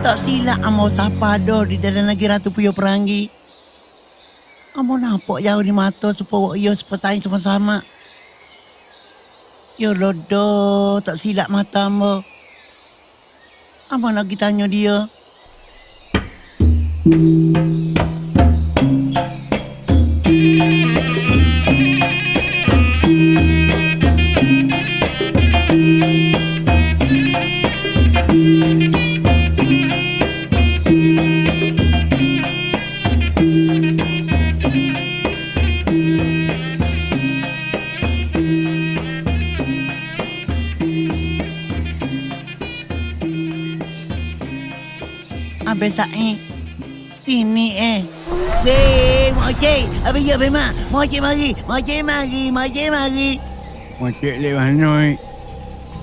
Tak silap amo sapa do di dalam negeri Ratu Puyo Peranggi. Amo nampak jauh di mata supaya ia seperti sama-sama. Ya lodo, tak silap mata amo. Amo lagi tanya dia. Abang Sa'i. Sini eh. Weh, Mokcik. Abang ya, Abang Mak. Mokcik mari. Mokcik mari. Mokcik mari. Mocik lek mana?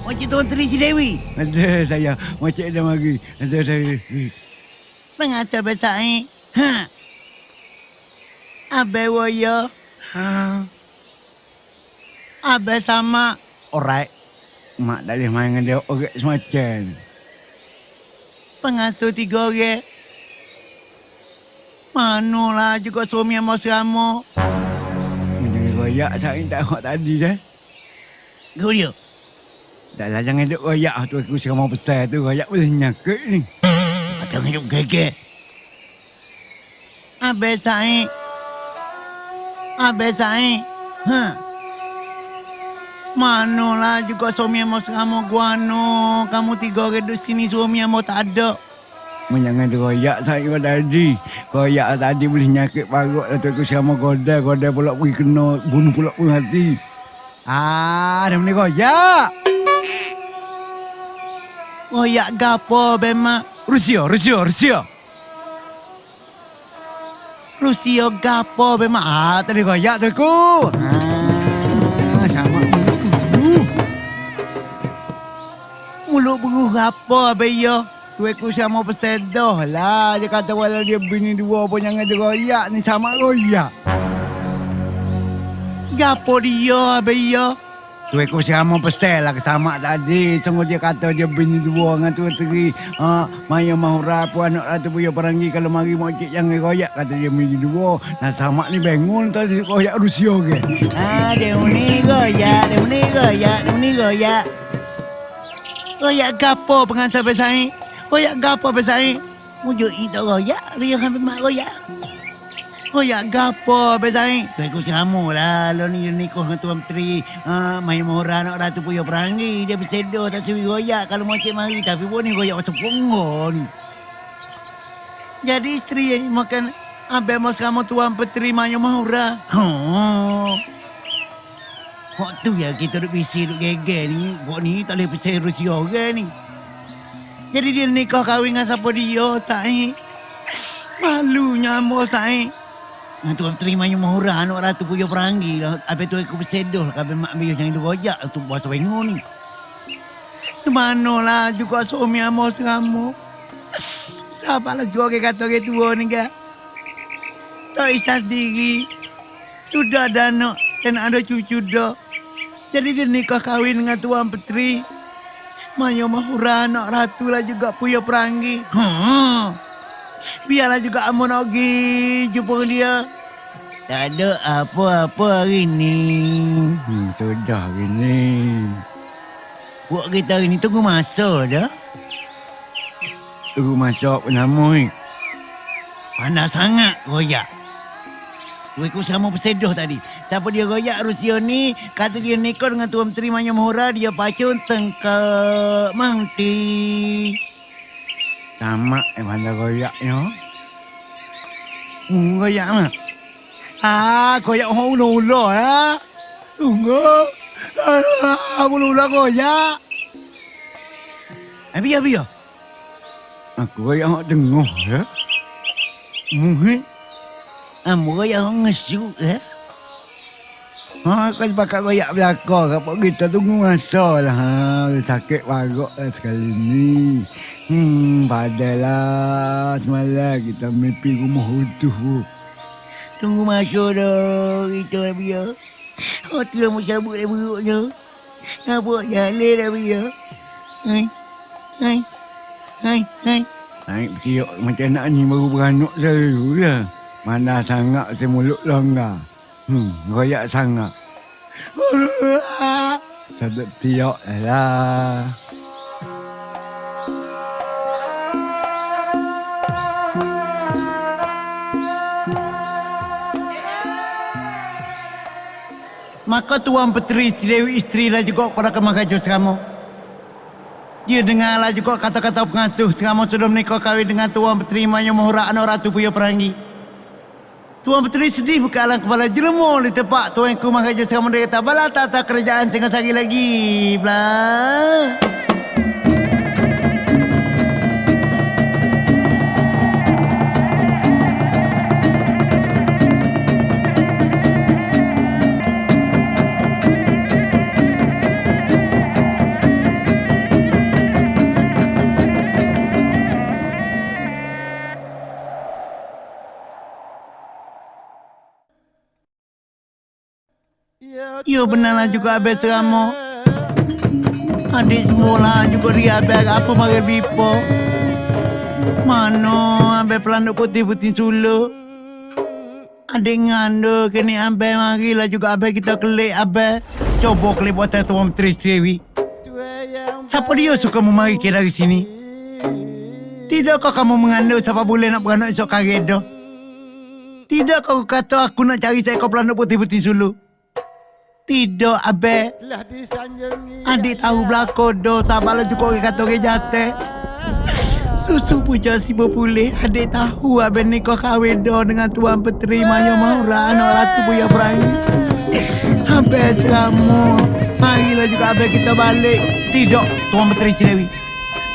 Mokcik Tuan Tri Si Dewi. Ada saya. Mocik dah mari. Ada saya. Mengasa Abang Sa'i. Ha. Abang waya. Ha. Abang sama. Alright. Mak tak boleh main dengan dia orang semacam. Pengasuh tiga orang. Manalah juga suami yang mau serama. Jangan royak saya tak nak tadi dah. Kau dia. Dah lah jangan duk royak tu aku sekarang mau besar tu royak boleh nyakit ni. Macam hidup gege. Abang Sa'i. Abang Sa'i. Ha. Manalah juga suami yang mau serama guano. Kamu tiga orang duduk sini suami yang mau tak ada. Jangan royak saya tadi. Royak tadi boleh nyakit parut lah tu aku sekarang mau godai. Godai pula pergi kena bunuh pula pun hati. Ah, dah boleh royak. Royak gapo bemak. Rusia, Rusia, Rusia. Rusia gapo bemak. Ah, tadi royak tu aku. Ah, Abang ya. Tu aku sama pesedoh lah. Dia kata walau dia bini dua pun jangan dia royak ni sama royak. Gapo dia ya. Tu aku sama pesel lah sama tadi. Sungguh dia kata dia bini dua dengan tu teri. Ha, Maya Mahura pun anak ratu punya perangi kalau mari mocik jangan royak kata dia bini dua. Nah sama ni bangun tadi royak Rusia ke. Ah, dia ni goyak, dia ni goyak, dia ni goyak. Goyak gapo pengantar besai? Goyak gapo besai? Mujuk itu goyak, dia kan mak goyak. Goyak gapo besai? Tu aku sama lah, lo ni ni kau dengan tuan menteri. Ah, mai mora nak ratu puyo perangi, dia bersedo tak suwi goyak kalau mau cik mari tapi pun ni goyak macam pongo ni. Jadi isteri eh, makan Abang mau kamu tuan petri Maya Mahura. Oh. Kok tu ya kita duk bisi duk geger ni. Kok ni tak boleh percaya Rusia orang ni. Jadi dia nikah kahwin dengan siapa dia, Sai. Malunya ambo, Sai. Dengan tuan terima yang mahura anak ratu punya perangi lah. Apa tu aku bersedoh lah. Kabin mak biar jangan digojak tu buat pengung ni. Di mana lah juga suami ambo seramu. Sabarlah juga ke kata ke tua ni ke. Tak isah sendiri. Sudah ada anak dan ada cucu dah. Jadi dia nikah kahwin dengan Tuan Petri. Maya Mahura anak ratu lah juga punya perangi. Ha. Biarlah juga Amun nak jumpa dia. Tak ada apa-apa hari ni. Hmm, tu dah gini. Buat kita hari ni tunggu masa dah. Tu masuk penamui. Panas sangat royak. Aku sama bersedoh tadi. Siapa dia royak Rusia ni, kata dia nikah dengan Tuan Menteri Manya dia pacun tengkak mangti. Sama eh mana royaknya. Hmm, royak mah. Ah, royak orang ula-ula ya. Tunggu. Ah, ula-ula royak. Eh, biar, biar. Aku royak orang tengah ya. Mungkin. Ah, royak orang ngesuk ya. Ha, kalau pakai royak belakang, kapok kita tunggu masa lah. Ha, sakit parut lah sekali ni. Hmm, padalah semalam kita mimpi rumah utuh. Tunggu masa dah. Kita dah biar. Hati dah mau cabut dah buruknya. Nampak jalan dah biar. Hai. Hai. Hai. Hai. Naik tiok macam nak ni baru beranak saya lah. Mana sangat saya mulut longgar. Hmm, royak sangat. Sedap tiok lah. Maka tuan petri dewi isteri lah juga pada kemagajo sekamu. Dia dengarlah juga kata-kata pengasuh sekamu sudah menikah kahwin dengan tuan petri Maya Mohora anak ratu Puyo Perangi. Tuan petri sedih buka alam kepala jelemu di tempat tuan ku magajo sekamu dia kata bala tata kerajaan sehingga sagi lagi. Blah. Ya benarlah juga abis seramu. Adik semula juga dia abis apa mari bipo. Mana abis pelanduk putih-putih sulu. Adik ngando kini abis marilah juga abis kita kelik abis. Coba kelik buatan tuan menteri Dewi. Siapa dia suka memari ke dari sini? Tidakkah kamu mengandung siapa boleh nak beranak esok kagedo? Tidakkah kau kata aku nak cari seekor pelanduk putih-putih sulu? Tidak, Abe. Adik tahu belakang do. Sabarlah juga orang kata orang jatuh. Susu puja si berpulih. Adik tahu Abe ni kau kahwin do dengan Tuan Petri Maya Maura. Anak Ratu Buya Perangi. Abe selamu. Marilah juga Abe kita balik. Tidak, Tuan Petri Cilewi.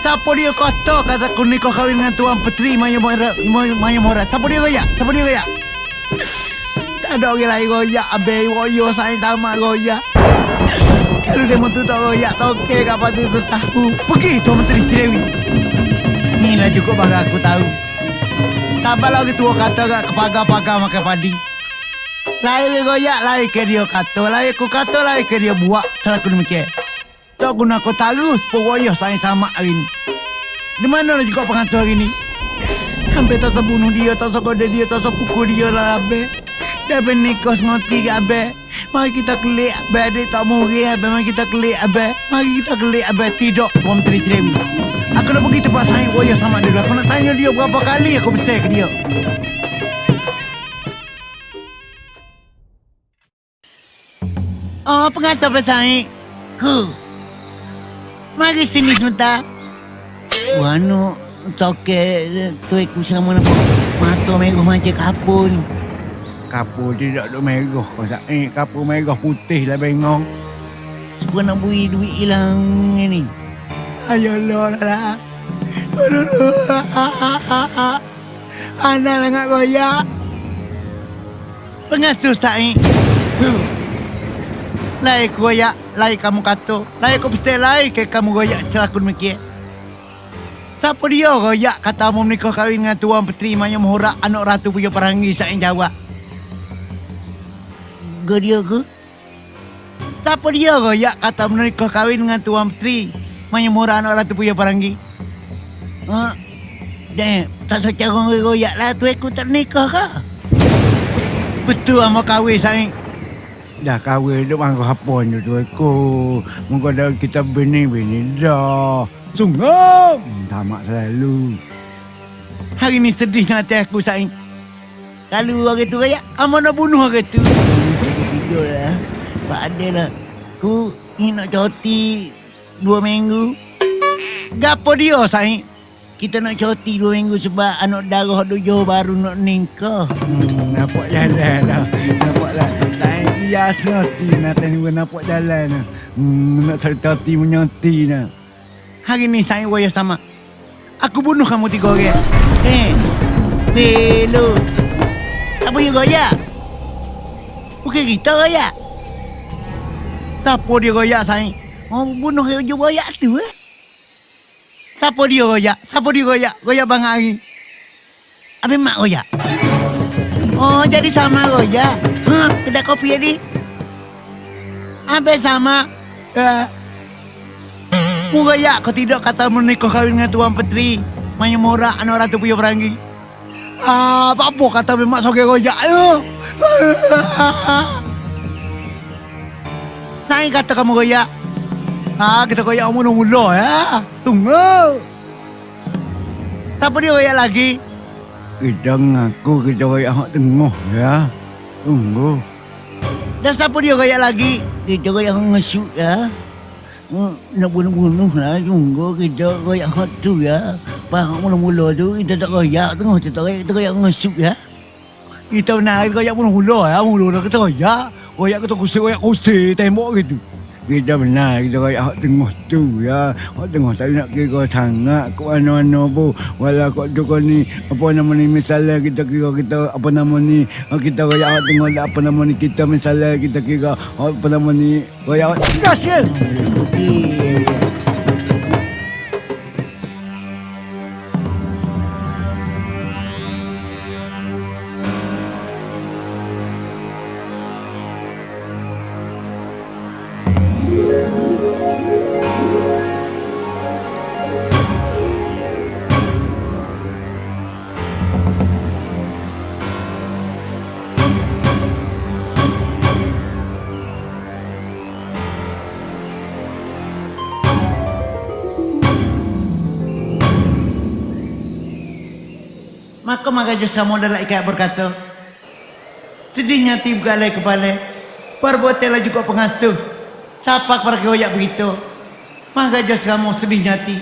Siapa dia kata kata aku ni kau kahwin dengan Tuan Petri Maya Maura? Maya Maura. Siapa dia goyak? Siapa dia goyak? Ada orang lain royak Habis royo saya sama royak. Kalau dia tu tak royak Tak okey kat pati bertahu. Pergi Tuan Menteri Cilewi Inilah cukup bagi aku tahu. Sabarlah orang tua kata kat kepagar-pagar makan padi. Lain royak lain ke dia kata. Lain aku kata lain ke dia buat. Selaku demikian. Tak guna aku taruh Sepogoyoh saya sama hari ni. Di mana lah juga pengasuh hari ni? Hampir tak terbunuh dia, tak sekolah dia, tak sepukul dia lah habis. Dah bernikah ngoti ke abe. Mari kita kelik abe adik tak muri abe. Mari kita kelik abe. Mari kita kelik abe. Tidak, Puan Menteri Cerewi. Aku nak pergi tempat saya Roya sama dia. Aku nak tanya dia berapa kali aku besar ke dia. Oh, pengasuh pesaing. Ku. Mari sini sebentar. Wano, toke tu aku sama nampak mata merah macam kapur ni. Kapur tidak ada merah. Masa eh kapur merah putih lah bengong. Supaya nak beri duit hilang ni. Ayolah lah lah. Anak lah nak goyak. Pengasuh Sa'i. Lai goyak, lai kamu kata. Lai aku pesan lai ke kamu goyak celakun demikian. Siapa dia royak kata mau menikah kahwin dengan Tuan Petri Maya Mohora anak Ratu Puyo Perangi saya jawab. Ke dia ke? Siapa dia royak kata mau menikah kahwin dengan Tuan Maya Mohora anak Ratu Puyo Perangi? Ha? Dah, tak secara royak lah tu aku tak nikah ke? Betul sama kahwin saya. Dah kahwin duk mangkuk hapon tu tu aku. Mungkin dah kita bini-bini dah. Sungguh. Tamak selalu. Hari ni sedih hati aku Sain. Kalau orang tu raya, Amal nak bunuh orang tu. Tidur lah. Pak ada lah. Ku ni nak cuti dua minggu. Gapo dia Sain? Kita nak cuti dua minggu sebab anak darah tujuh baru nak nikah. Hmm, nampak jalan dah. Nampak lah. Lain bias nanti. Nanti ni pun nampak jalan lah. Hmm, nak sertati menyati lah. Hari ni saya waya sama. Aku bunuh kamu tiga orang. Eh, Belo. Tak boleh goyak. Bukan kita goyak. Siapa dia goyak saya? Oh, bunuh dia goyak tu eh. Siapa dia goyak? Siapa dia goyak? Goyak bang Ari. Habis mak goyak. Oh, jadi sama goyak. Ha, kedai kopi tadi. Habis sama. Uh, Muraya kau tidak kata menikah kahwin dengan Tuan Petri Main morak anak ratu punya perangi. Ah, apa apa kata memang soge goyak ayo. Saya kata kamu goyak. Ah, kita goyak mula-mula ya. Tunggu. Siapa dia goyak lagi? Kita ngaku kita kayak hak tengah ya. Tunggu. Dan siapa dia goyak lagi? Kita goyak ngesuk ya. Nak bunuh-bunuh lah Tunggu kita goyak hot tu ya. Faham mula-mula tu Kita tak goyak Tengah kita tak goyak Kita goyak ngesuk ya. Kita benar kita goyak mula-mula ya. Mula-mula kita goyak Goyak kita kusik Goyak kusik Tembok gitu. Kita benar kita kayak hak tengah tu ya. Hak tengah tak nak kira sangat ke mana-mana pun. Walau kau tu kau ni apa nama ni misalnya kita kira kita apa nama ni kita kayak hak tengah apa nama ni kita misalnya kita kira apa nama ni kayak hak Maka maka jasa modal ikat berkata Sedihnya tim galai kepala Perbuatanlah juga pengasuh Siapa kepada kewayak begitu Maka jasa kamu sedih nyati